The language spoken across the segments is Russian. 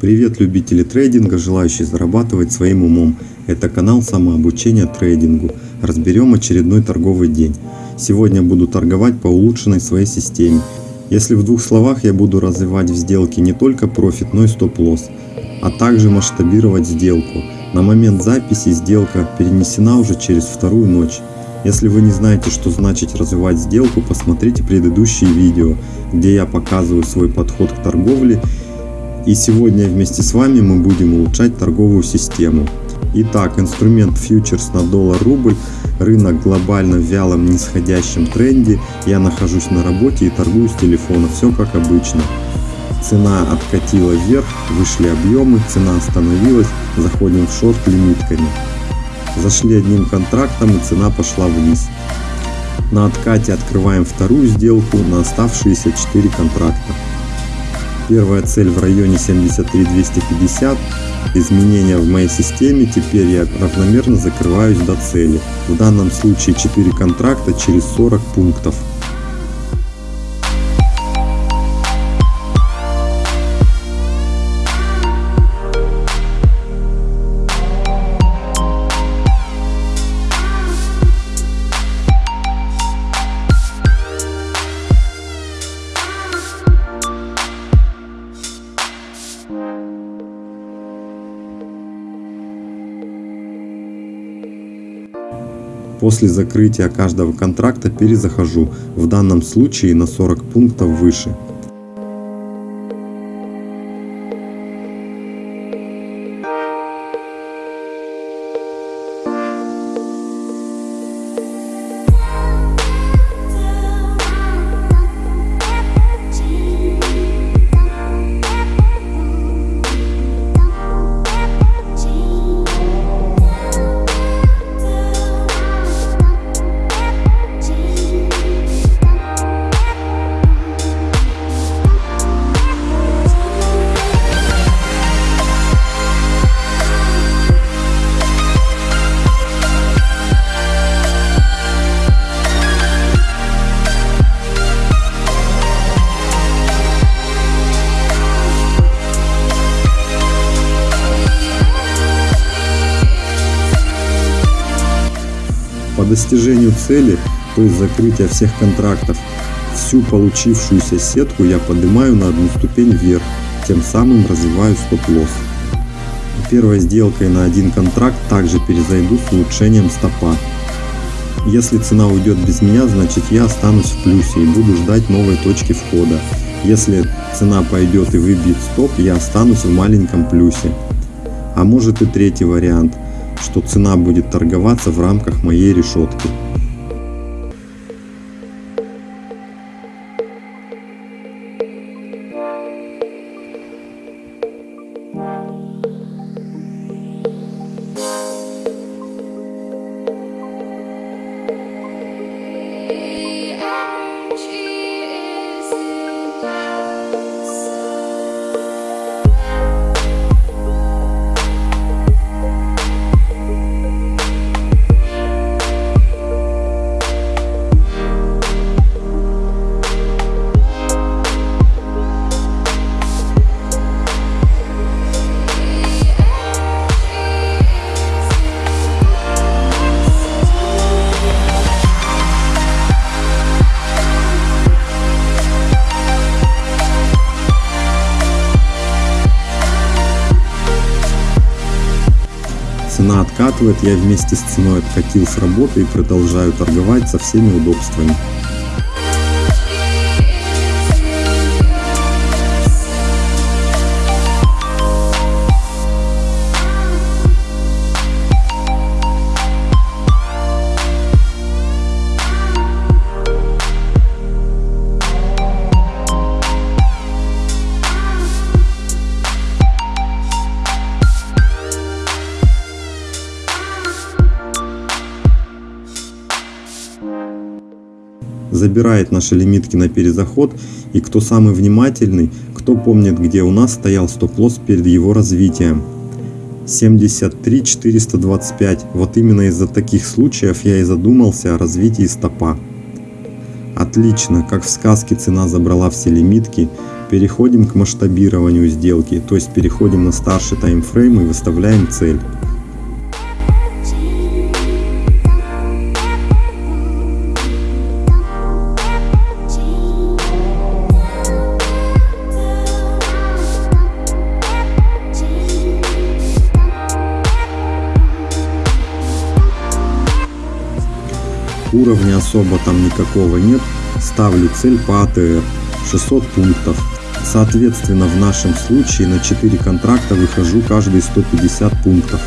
Привет любители трейдинга, желающие зарабатывать своим умом. Это канал самообучения трейдингу. Разберем очередной торговый день. Сегодня буду торговать по улучшенной своей системе. Если в двух словах я буду развивать в сделке не только профит, но и стоп-лосс, а также масштабировать сделку. На момент записи сделка перенесена уже через вторую ночь. Если вы не знаете, что значит развивать сделку, посмотрите предыдущие видео, где я показываю свой подход к торговле и сегодня вместе с вами мы будем улучшать торговую систему. Итак, инструмент фьючерс на доллар-рубль, рынок глобально в вялом нисходящем тренде, я нахожусь на работе и торгую с телефона, все как обычно. Цена откатила вверх, вышли объемы, цена остановилась, заходим в шорт лимитками. Зашли одним контрактом и цена пошла вниз. На откате открываем вторую сделку на оставшиеся 4 контракта. Первая цель в районе 73 250. Изменения в моей системе, теперь я равномерно закрываюсь до цели. В данном случае 4 контракта через 40 пунктов. После закрытия каждого контракта перезахожу, в данном случае на 40 пунктов выше. По достижению цели, то есть закрытия всех контрактов, всю получившуюся сетку я поднимаю на одну ступень вверх, тем самым развиваю стоп-лосс. Первой сделкой на один контракт также перезайду с улучшением стопа. Если цена уйдет без меня, значит я останусь в плюсе и буду ждать новой точки входа. Если цена пойдет и выбьет стоп, я останусь в маленьком плюсе. А может и третий вариант – что цена будет торговаться в рамках моей решетки. Цена откатывает, я вместе с ценой откатил с работы и продолжаю торговать со всеми удобствами. Забирает наши лимитки на перезаход и кто самый внимательный, кто помнит где у нас стоял стоп-лосс перед его развитием. 73 425. Вот именно из-за таких случаев я и задумался о развитии стопа. Отлично, как в сказке цена забрала все лимитки, Переходим к масштабированию сделки, то есть переходим на старший таймфрейм и выставляем цель. Уровня особо там никакого нет. Ставлю цель по АТР 600 пунктов. Соответственно, в нашем случае на 4 контракта выхожу каждые 150 пунктов.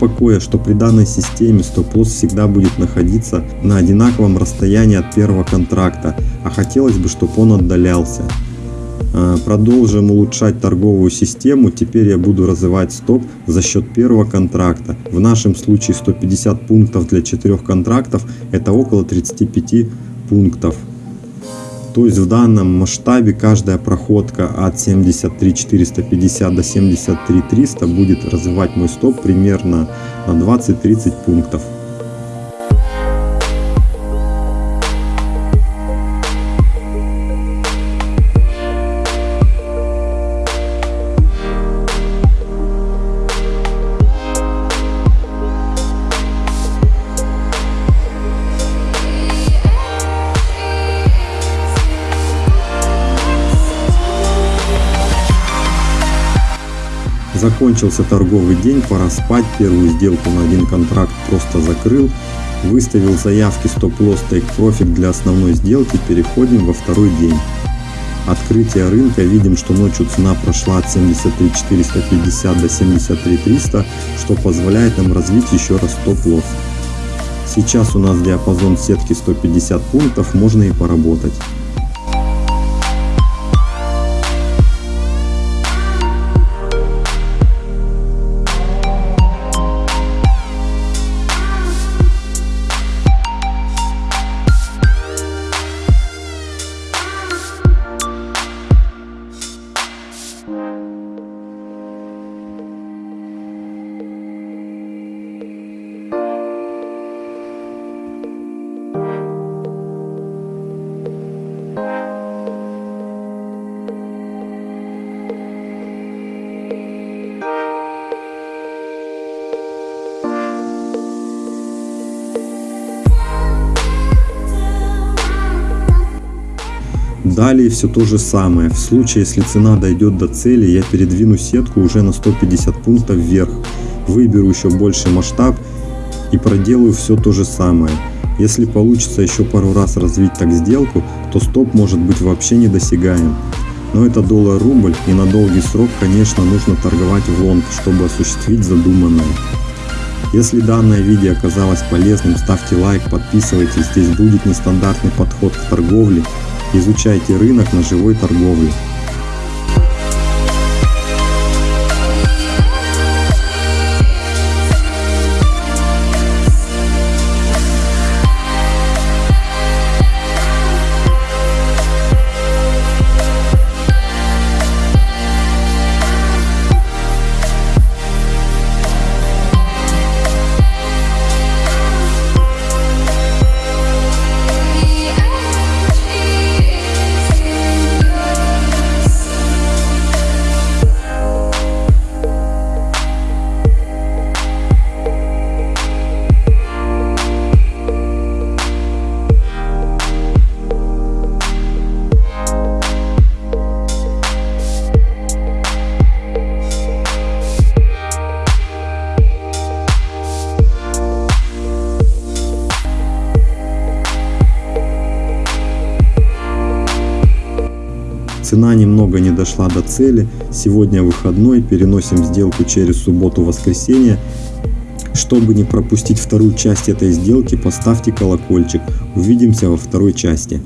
Покоя, что при данной системе стоп-лосс всегда будет находиться на одинаковом расстоянии от первого контракта, а хотелось бы, чтобы он отдалялся. А, продолжим улучшать торговую систему, теперь я буду развивать стоп за счет первого контракта. В нашем случае 150 пунктов для 4 контрактов это около 35 пунктов. То есть в данном масштабе каждая проходка от 73 450 до 73 300 будет развивать мой стоп примерно на 20-30 пунктов. Закончился торговый день, пора спать. Первую сделку на один контракт просто закрыл. Выставил заявки стоп-лосс profit для основной сделки. Переходим во второй день. Открытие рынка. Видим, что ночью цена прошла от 73 450 до 73 300, что позволяет нам развить еще раз стоп-лосс. Сейчас у нас диапазон сетки 150 пунктов, можно и поработать. Далее все то же самое. В случае, если цена дойдет до цели, я передвину сетку уже на 150 пунктов вверх. Выберу еще больше масштаб и проделаю все то же самое. Если получится еще пару раз развить так сделку, то стоп может быть вообще недосягаем. Но это доллар-рубль и на долгий срок, конечно, нужно торговать в лонг, чтобы осуществить задуманное. Если данное видео оказалось полезным, ставьте лайк, подписывайтесь, здесь будет нестандартный подход к торговле Изучайте рынок на живой торговле. немного не дошла до цели. Сегодня выходной, переносим сделку через субботу-воскресенье. Чтобы не пропустить вторую часть этой сделки, поставьте колокольчик. Увидимся во второй части.